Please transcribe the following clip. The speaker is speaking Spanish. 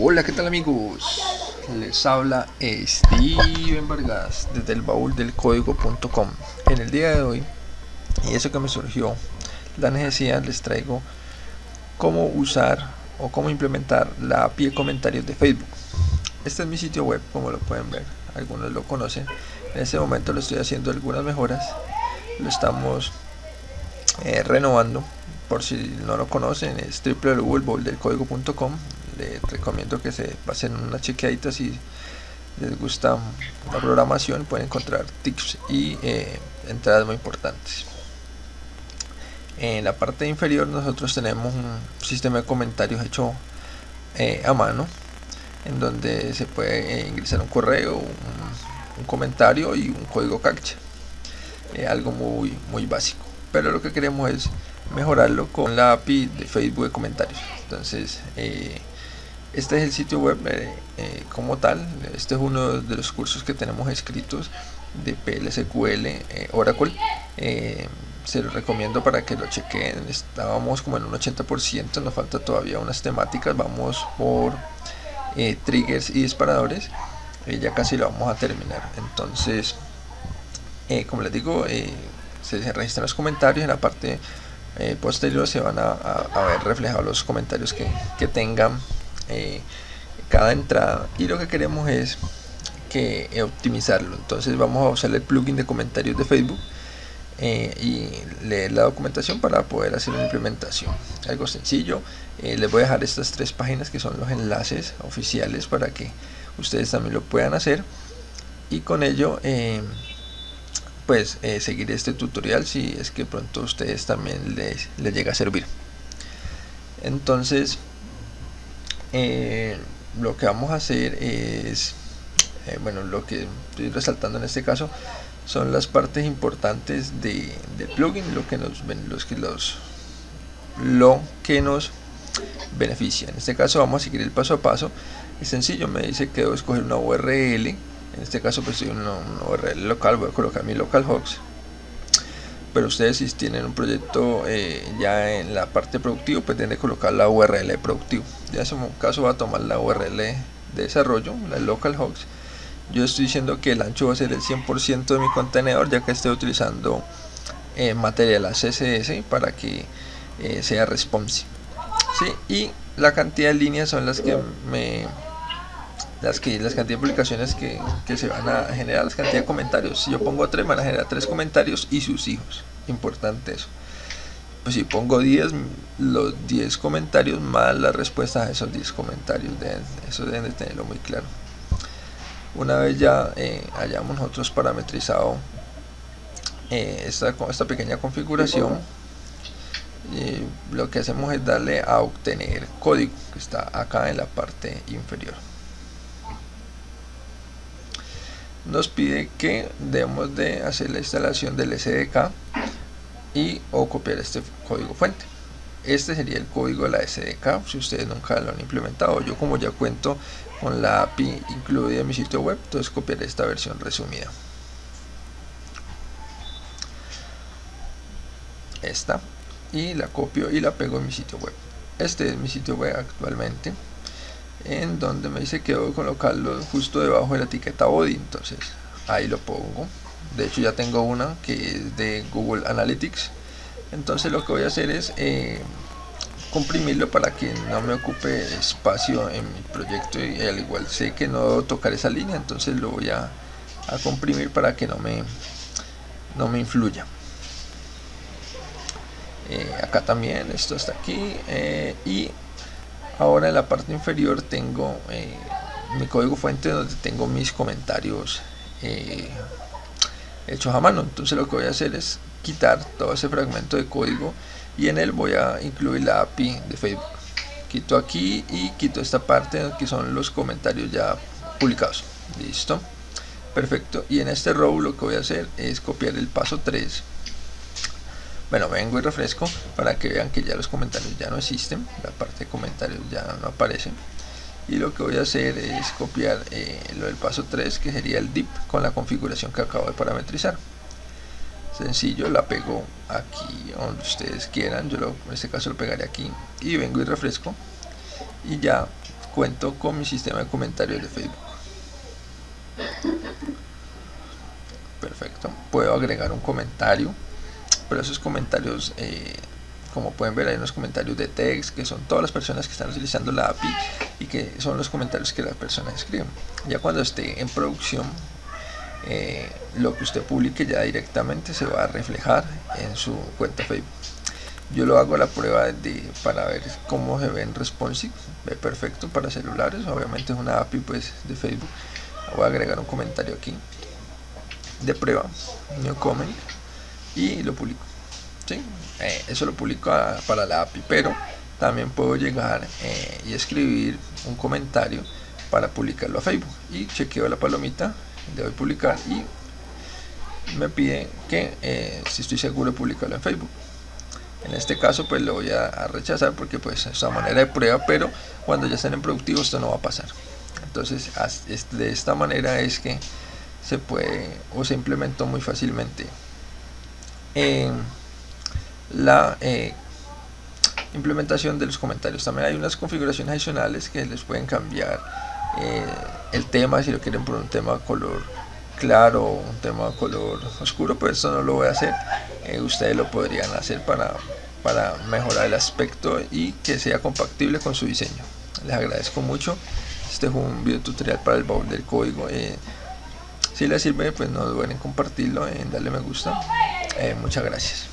Hola, ¿qué tal amigos? Les habla Steven Vargas desde el baúl del código.com. En el día de hoy, y eso que me surgió la necesidad, les traigo cómo usar o cómo implementar la API de comentarios de Facebook. Este es mi sitio web, como lo pueden ver, algunos lo conocen. En este momento lo estoy haciendo algunas mejoras, lo estamos eh, renovando. Por si no lo conocen, es www.bauldelcódigo.com les recomiendo que se pasen una chequeadita si les gusta la programación. Pueden encontrar tips y eh, entradas muy importantes. En la parte inferior nosotros tenemos un sistema de comentarios hecho eh, a mano en donde se puede eh, ingresar un correo un, comentario y un código captcha. Algo muy muy básico. Pero lo que queremos es mejorarlo con la API de Facebook de comentarios. Entonces este es el sitio web eh, eh, como tal. Este es uno de los cursos que tenemos escritos de PLSQL eh, Oracle. Se los recomiendo para que lo chequen. Estábamos como en un 80% nos falta todavía unas temáticas. Vamos por triggers y disparadores ya casi lo vamos a terminar. Entonces como les digo se registran los comentarios en la parte posterior se van a, ver reflejados los comentarios que, que tengan eh, cada entrada. Y lo que queremos es que eh, optimizarlo. Entonces vamos a usar el plugin de comentarios de Facebook eh, y leer la documentación para poder hacer una implementación. Algo sencillo les voy a dejar estas tres páginas que son los enlaces oficiales para que ustedes también lo puedan hacer. Y con ello pues seguir este tutorial si es que pronto ustedes también les, les llega a servir. Entonces eh, lo que vamos a hacer es eh, bueno lo que estoy resaltando en este caso son las partes importantes de, del plugin lo que nos los que los lo que nos beneficia. En este caso vamos a seguir el paso a paso. Es sencillo me dice que debo escoger una url en este caso pues soy una, una url local voy a colocar mi localhost pero ustedes si tienen un proyecto eh, ya en la parte productiva pues colocar la URL productivo. Ya en su caso va a tomar la URL de desarrollo la localhost yo estoy diciendo que el ancho va a ser el 100% de mi contenedor ya que estoy utilizando eh, material CSS para que eh, sea responsive. ¿sí? y la cantidad de líneas son las que me las que las cantidad de publicaciones que, se van a generar, las cantidad de comentarios. Si yo pongo 3, van a generar 3 comentarios y sus hijos. Importante eso. Pues si pongo 10, los 10 comentarios más las respuestas a esos 10 comentarios. eso deben de tenerlo muy claro. Una vez ya eh, hayamos nosotros parametrizado eh, esta, esta pequeña configuración, eh, lo que hacemos es darle a obtener código que está acá en la parte inferior. Nos pide que debemos de hacer la instalación del SDK y o copiar este código fuente. Este sería el código de la SDK si ustedes nunca lo han implementado. Yo como ya cuento con la API incluida en mi sitio web entonces copiaré esta versión resumida. Esta y la copio y la pego en mi sitio web. Este es mi sitio web actualmente en donde me dice que debo colocarlo justo debajo de la etiqueta body. Entonces ahí lo pongo. De hecho ya tengo una que es de Google Analytics. Entonces lo que voy a hacer es eh, comprimirlo para que no me ocupe espacio en mi proyecto y al igual sé que no debo tocar esa línea entonces lo voy a, comprimir para que no me no me influya. Eh, acá también esto está aquí eh, y ahora en la parte inferior tengo eh, mi código fuente donde tengo mis comentarios eh, hechos a mano. Entonces lo que voy a hacer es quitar todo ese fragmento de código y en él voy a incluir la API de Facebook. Quito aquí y quito esta parte que son los comentarios ya publicados. Listo. Perfecto. Y en este row lo que voy a hacer es copiar el paso 3 bueno vengo y refresco para que vean que ya los comentarios ya no existen la parte de comentarios ya no aparece y lo que voy a hacer es copiar eh, lo del paso 3 que sería el dip con la configuración que acabo de parametrizar sencillo la pego aquí donde ustedes quieran yo lo, en este caso lo pegaré aquí y vengo y refresco y ya cuento con mi sistema de comentarios de Facebook. Perfecto. Puedo agregar un comentario, pero esos comentarios, eh, como pueden ver, hay unos comentarios de text que son todas las personas que están utilizando la API y que son los comentarios que las personas escriben. Ya cuando esté en producción, eh, lo que usted publique ya directamente se va a reflejar en su cuenta Facebook. Yo lo hago la prueba de, para ver cómo se ve en responsive ve perfecto para celulares. Obviamente es una API pues de Facebook. Voy a agregar un comentario aquí. De prueba new comment y lo publico. ¿sí? Eh, eso lo publico para la API pero también puedo llegar eh, y escribir un comentario para publicarlo a Facebook. Y chequeo la palomita le doy publicar y me pide que eh, si estoy seguro de publicarlo en Facebook. En este caso pues lo voy a, rechazar porque pues es una manera de prueba pero cuando ya estén en productivo esto no va a pasar. Entonces de esta manera es que se puede o se implementó muy fácilmente la eh, implementación de los comentarios. También hay unas configuraciones adicionales que les pueden cambiar eh, el tema si lo quieren por un tema color claro un tema color oscuro pues eso no lo voy a hacer. Eh, ustedes lo podrían hacer para, para mejorar el aspecto y que sea compatible con su diseño. Les agradezco mucho. Este fue un video tutorial para el baúl del código. Eh, si les sirve pues no duden en compartirlo en darle me gusta eh, muchas gracias